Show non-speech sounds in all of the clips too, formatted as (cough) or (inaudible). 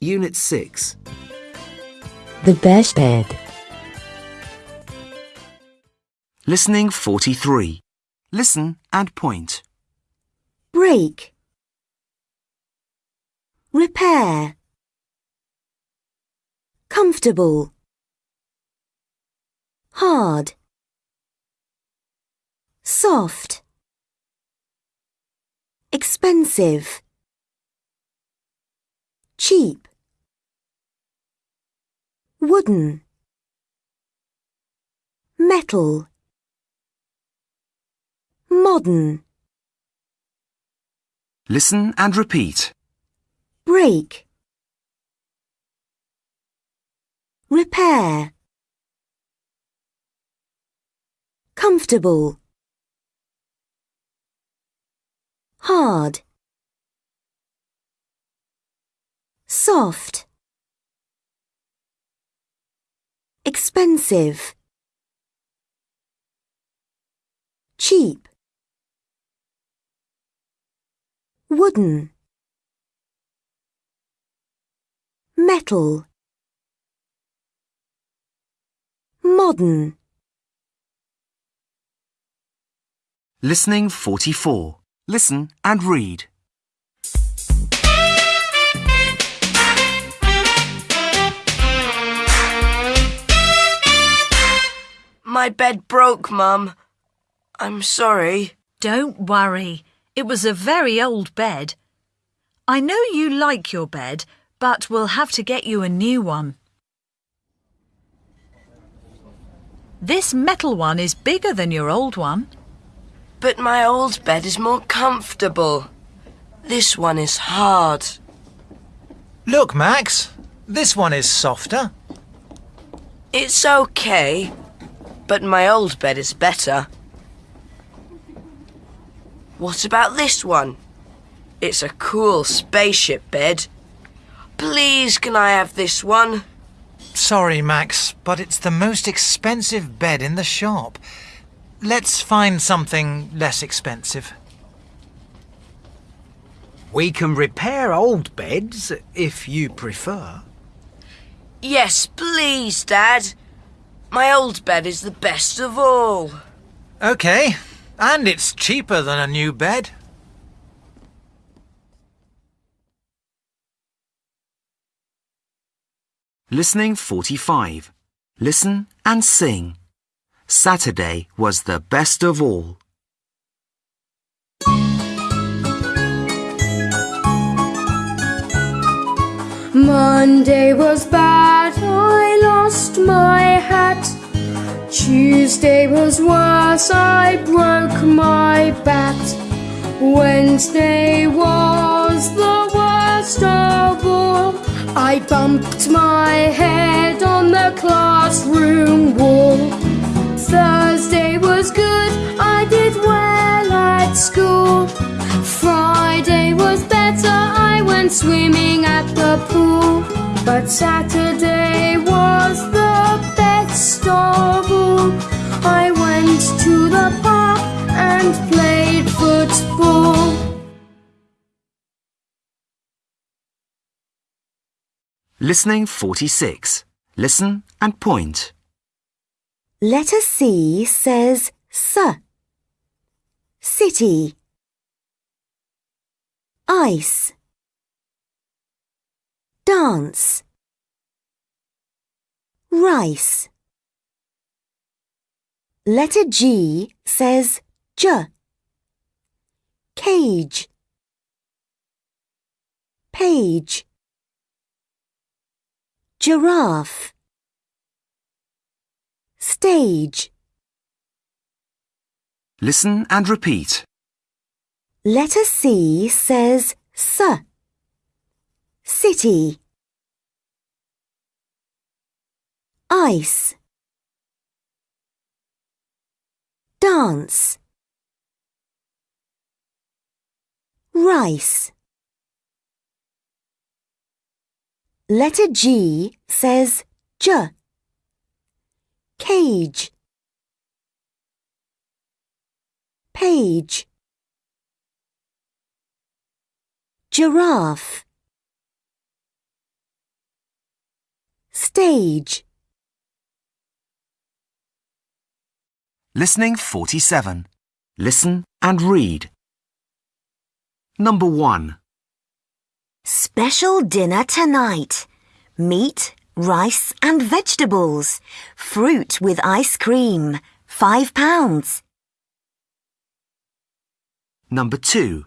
Unit 6. The best bed. Listening 43. Listen and point. break, repair, comfortable, hard, soft, expensive, cheap, wooden, metal, modern. Listen and repeat. break, repair, comfortable, hard, soft, expensive, cheap, wooden. metal modern Listening 44. Listen and read. My bed broke, Mum. I'm sorry. Don't worry. It was a very old bed. I know you like your bed, but we'll have to get you a new one. This metal one is bigger than your old one. But my old bed is more comfortable. This one is hard. Look, Max. This one is softer. It's okay, but my old bed is better. What about this one? It's a cool spaceship bed. Please, can I have this one? Sorry, Max, but it's the most expensive bed in the shop. Let's find something less expensive. We can repair old beds if you prefer. Yes, please, Dad. My old bed is the best of all. Okay, and it's cheaper than a new bed. Listening 45. Listen and sing. Saturday was the best of all. Monday was bad, I lost my hat. Tuesday was worse, I broke my bat. Wednesday was the worst of all. I bumped my head on the classroom wall. Thursday was good, I did well at school. Went swimming at the pool. But Saturday was the best of all. I went to the park and played football. Listening 46. Listen and point. Letter C says S. City. Ice. Dance. Rice. Letter G says J. Cage. Page. Giraffe. Stage. Listen and repeat. Letter C says S. City. Ice. Dance. Rice. Letter G says J. Cage. Page. Giraffe. Stage. Listening 47. Listen and read. Number 1. Special dinner tonight. Meat, rice and vegetables. Fruit with ice cream. Five pounds. Number 2.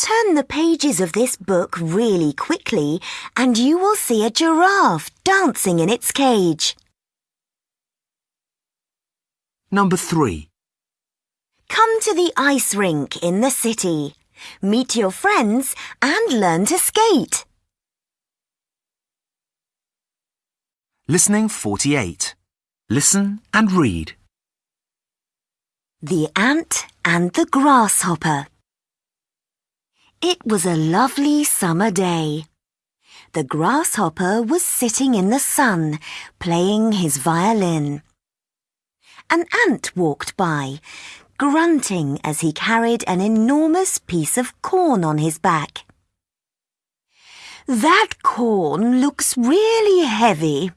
Turn the pages of this book really quickly and you will see a giraffe dancing in its cage. Number 3. Come to the ice rink in the city. Meet your friends and learn to skate. Listening 48. Listen and read. The Ant and the Grasshopper. It was a lovely summer day. The grasshopper was sitting in the sun, playing his violin. An ant walked by, grunting as he carried an enormous piece of corn on his back. That corn looks really heavy,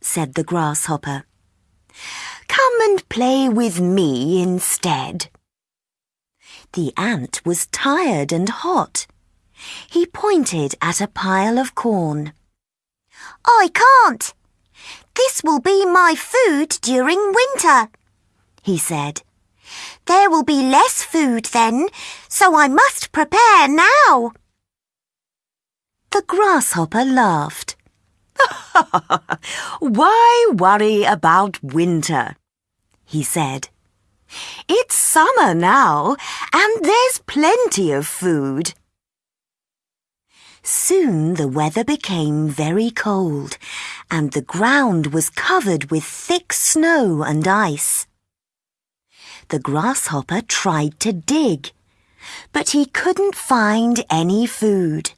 said the grasshopper. Come and play with me instead. The ant was tired and hot. He pointed at a pile of corn. I can't. This will be my food during winter, he said. There will be less food then, so I must prepare now. The grasshopper laughed. (laughs) Why worry about winter? he said. It's summer now, and there's plenty of food. Soon the weather became very cold, and the ground was covered with thick snow and ice. The grasshopper tried to dig, but he couldn't find any food.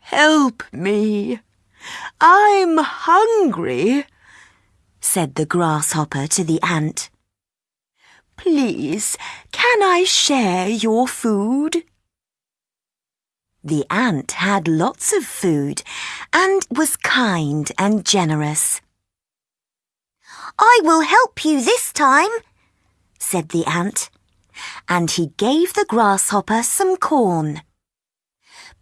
Help me! I'm hungry, said the grasshopper to the ant. Please, can I share your food? The ant had lots of food and was kind and generous. I will help you this time, said the ant, and he gave the grasshopper some corn.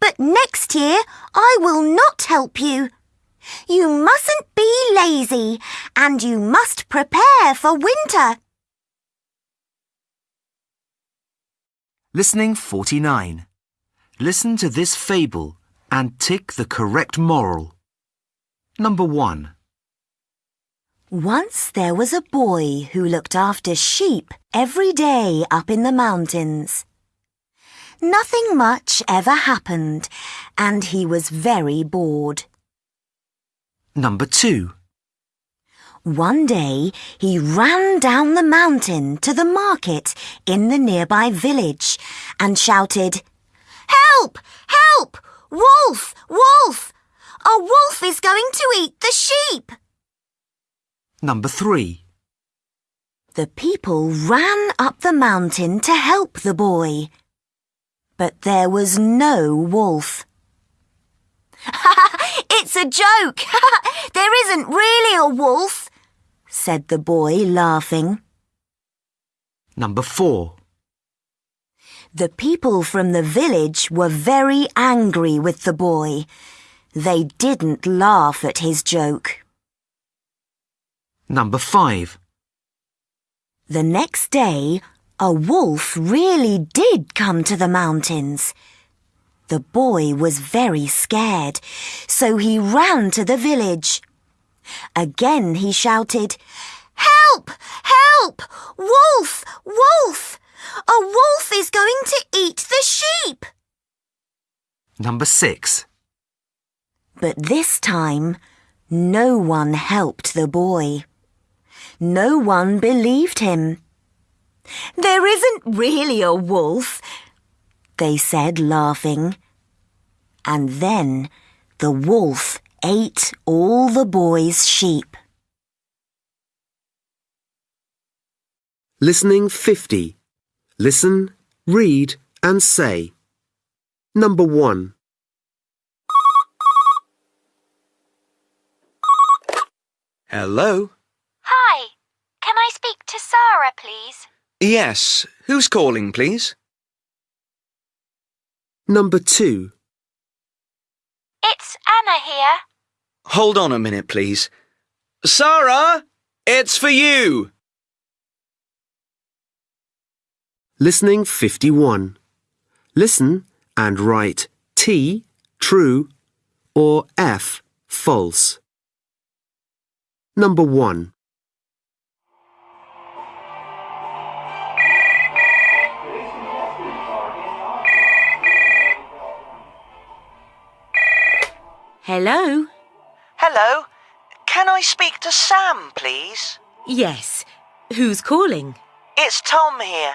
But next year I will not help you. You mustn't be lazy and you must prepare for winter. Listening 49. Listen to this fable and tick the correct moral. Number 1. Once there was a boy who looked after sheep every day up in the mountains. Nothing much ever happened, and he was very bored. Number 2. One day he ran down the mountain to the market in the nearby village and shouted, Help! Help! Wolf! Wolf! A wolf is going to eat the sheep! Number 3. The people ran up the mountain to help the boy. But there was no wolf. (laughs) it's a joke! (laughs) there isn't really a wolf, said the boy, laughing. Number 4. The people from the village were very angry with the boy. They didn't laugh at his joke. Number 5. The next day, a wolf really did come to the mountains. The boy was very scared, so he ran to the village. Again he shouted, Help! Help! Wolf! Wolf! A wolf is going to eat the sheep! Number 6. But this time, no one helped the boy. No one believed him. There isn't really a wolf, they said, laughing. And then the wolf ate all the boy's sheep. Listening 50. Listen, read, and say. Number 1. Hello? Hi. Can I speak to Sarah, please? Yes. Who's calling, please? Number 2. It's Anna here. Hold on a minute, please. Sarah, it's for you. Listening 51. Listen and write T, true, or F, false. Number 1. Hello? Hello. Can I speak to Sam, please? Yes. Who's calling? It's Tom here.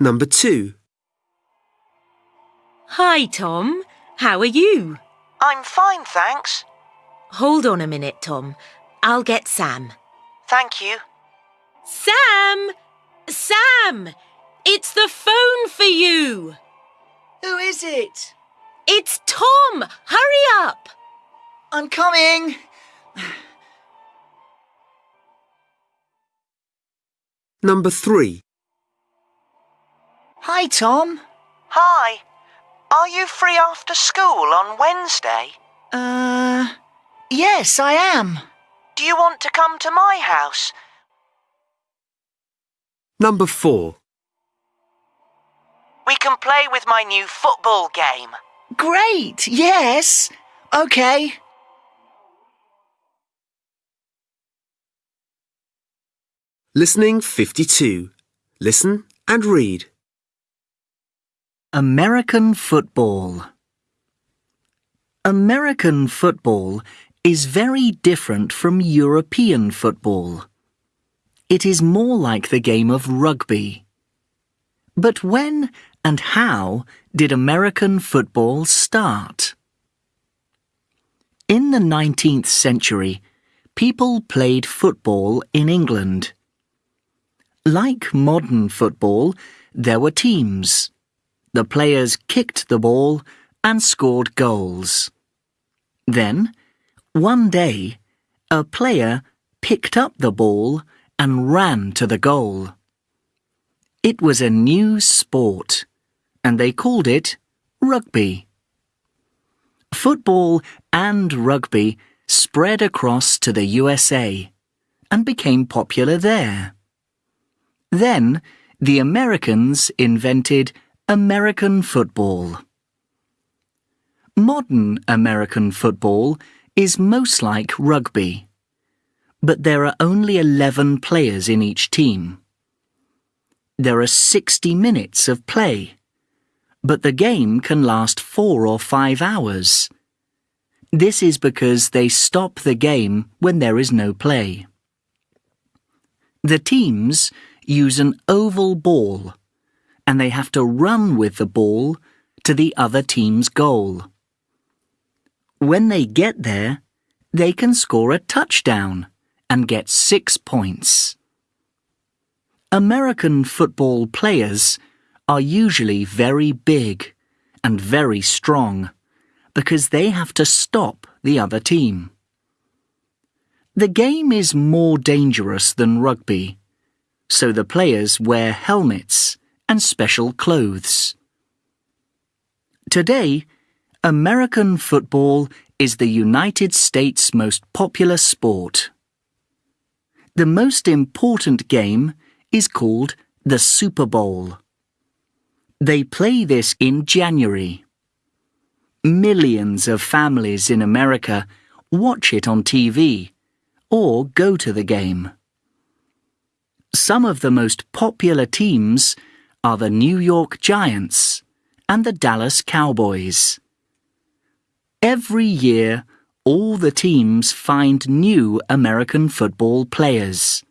Number 2. Hi, Tom. How are you? I'm fine, thanks. Hold on a minute, Tom. I'll get Sam. Thank you. Sam! Sam! It's the phone for you! Who is it? It's Tom! Hurry up! I'm coming. Number 3. Hi, Tom. Hi. Are you free after school on Wednesday? Uh, yes, I am. Do you want to come to my house? Number 4. We can play with my new football game. Great, yes. Okay. Listening 52. Listen and read. American football. American football is very different from European football. It is more like the game of rugby. But when and how did American football start? In the 19th century, people played football in England. Like modern football, there were teams. The players kicked the ball and scored goals. Then, one day, a player picked up the ball and ran to the goal. It was a new sport, and they called it rugby. Football and rugby spread across to the USA and became popular there. Then, the Americans invented American football. Modern American football is most like rugby, but there are only 11 players in each team. There are 60 minutes of play, but the game can last four or five hours. This is because they stop the game when there is no play. The teams use an oval ball and they have to run with the ball to the other team's goal. When they get there, they can score a touchdown and get six points. American football players are usually very big and very strong because they have to stop the other team. The game is more dangerous than rugby, so the players wear helmets and special clothes. Today, American football is the United States' most popular sport. The most important game is called the Super Bowl. They play this in January. Millions of families in America watch it on TV or go to the game. Some of the most popular teams are the New York Giants and the Dallas Cowboys. Every year, all the teams find new American football players.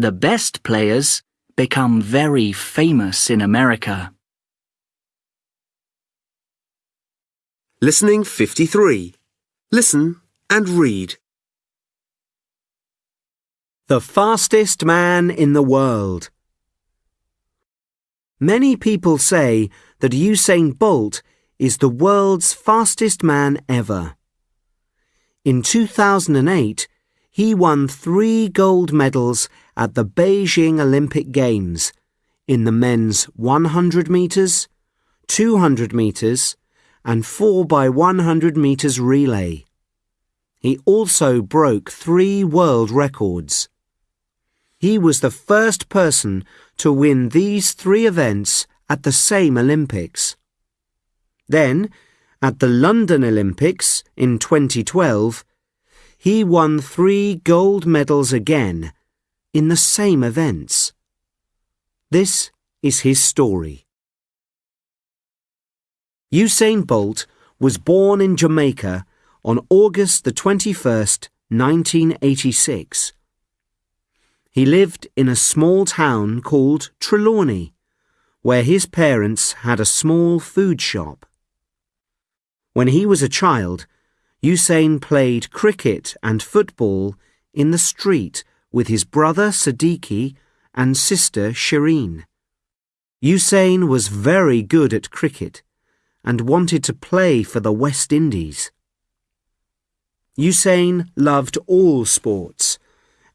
The best players become very famous in America. Listening 53. Listen and read. The fastest man in the world. Many people say that Usain Bolt is the world's fastest man ever. In 2008, he won three gold medals at the Beijing Olympic Games in the men's 100 metres, 200 metres, and 4 by 100 metres relay. He also broke three world records. He was the first person to win these three events at the same Olympics. Then, at the London Olympics in 2012, he won three gold medals again in the same events. This is his story. Usain Bolt was born in Jamaica on August the 21st, 1986. He lived in a small town called Trelawny, where his parents had a small food shop. When he was a child, Usain played cricket and football in the street with his brother Sadiki and sister Sherine. Usain was very good at cricket and wanted to play for the West Indies. Usain loved all sports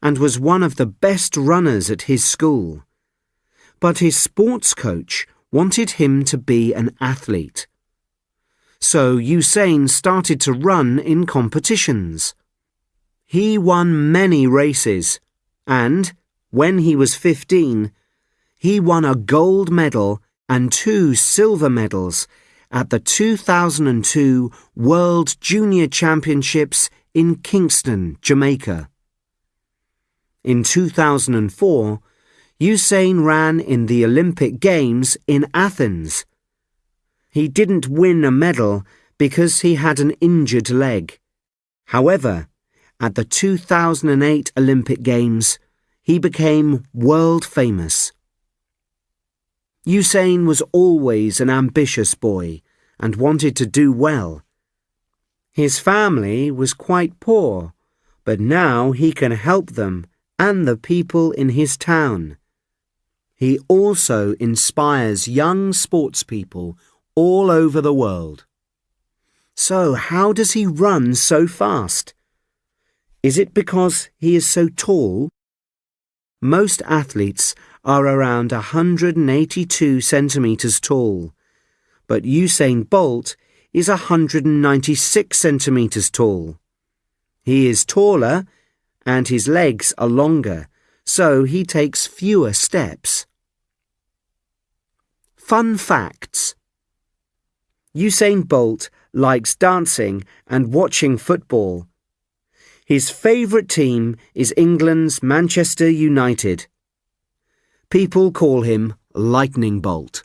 and was one of the best runners at his school. But his sports coach wanted him to be an athlete so Usain started to run in competitions. He won many races, and, when he was 15, he won a gold medal and two silver medals at the 2002 World Junior Championships in Kingston, Jamaica. In 2004, Usain ran in the Olympic Games in Athens he didn't win a medal because he had an injured leg. However, at the 2008 Olympic Games, he became world famous. Usain was always an ambitious boy and wanted to do well. His family was quite poor, but now he can help them and the people in his town. He also inspires young sportspeople all over the world. So how does he run so fast? Is it because he is so tall? Most athletes are around 182 centimetres tall, but Usain Bolt is 196 centimetres tall. He is taller and his legs are longer, so he takes fewer steps. Fun facts Usain Bolt likes dancing and watching football. His favourite team is England's Manchester United. People call him Lightning Bolt.